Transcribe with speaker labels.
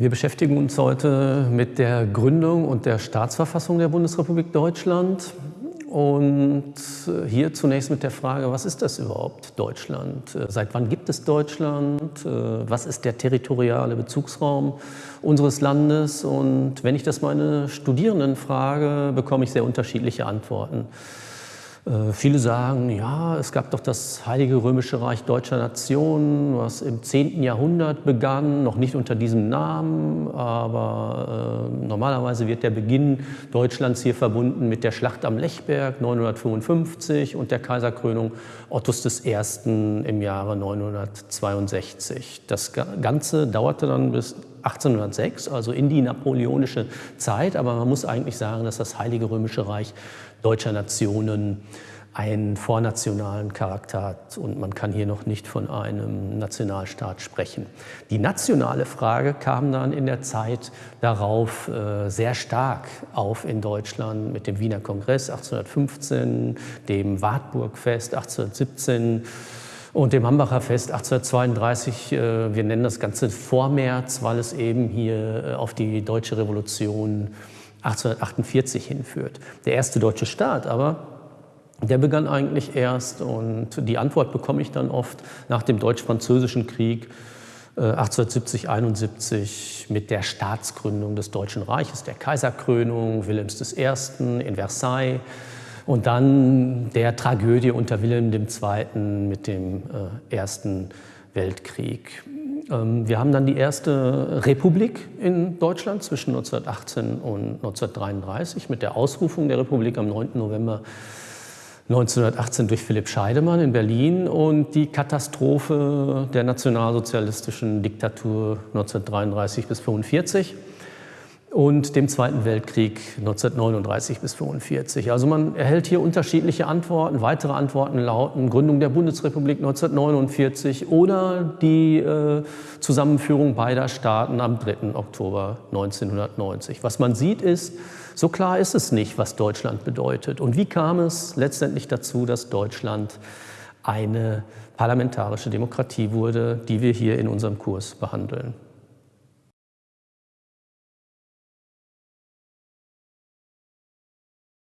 Speaker 1: Wir beschäftigen uns heute mit der Gründung und der Staatsverfassung der Bundesrepublik Deutschland. Und hier zunächst mit der Frage, was ist das überhaupt, Deutschland? Seit wann gibt es Deutschland? Was ist der territoriale Bezugsraum unseres Landes? Und wenn ich das meine Studierenden frage, bekomme ich sehr unterschiedliche Antworten. Äh, viele sagen, ja, es gab doch das Heilige Römische Reich Deutscher Nation, was im 10. Jahrhundert begann, noch nicht unter diesem Namen, aber äh, normalerweise wird der Beginn Deutschlands hier verbunden mit der Schlacht am Lechberg 955 und der Kaiserkrönung Ottos I. im Jahre 962. Das Ganze dauerte dann bis 1806, also in die napoleonische Zeit, aber man muss eigentlich sagen, dass das Heilige Römische Reich deutscher Nationen einen vornationalen Charakter hat. Und man kann hier noch nicht von einem Nationalstaat sprechen. Die nationale Frage kam dann in der Zeit darauf äh, sehr stark auf in Deutschland mit dem Wiener Kongress 1815, dem Wartburgfest 1817 und dem Hambacher Fest 1832. Äh, wir nennen das Ganze Vormärz, weil es eben hier äh, auf die deutsche Revolution 1848 hinführt. Der erste deutsche Staat aber, der begann eigentlich erst und die Antwort bekomme ich dann oft nach dem Deutsch-Französischen Krieg 1870, äh, 71 mit der Staatsgründung des Deutschen Reiches, der Kaiserkrönung Wilhelms I. in Versailles und dann der Tragödie unter Wilhelm II. mit dem äh, Ersten Weltkrieg. Ähm, wir haben dann die erste Republik in Deutschland zwischen 1918 und 1933 mit der Ausrufung der Republik am 9. November 1918 durch Philipp Scheidemann in Berlin und die Katastrophe der nationalsozialistischen Diktatur 1933 bis 1945 und dem Zweiten Weltkrieg 1939 bis 1945. Also man erhält hier unterschiedliche Antworten. Weitere Antworten lauten Gründung der Bundesrepublik 1949 oder die äh, Zusammenführung beider Staaten am 3. Oktober 1990. Was man sieht ist, so klar ist es nicht, was Deutschland bedeutet. Und wie kam es letztendlich dazu, dass Deutschland eine parlamentarische Demokratie wurde, die wir hier in unserem Kurs behandeln.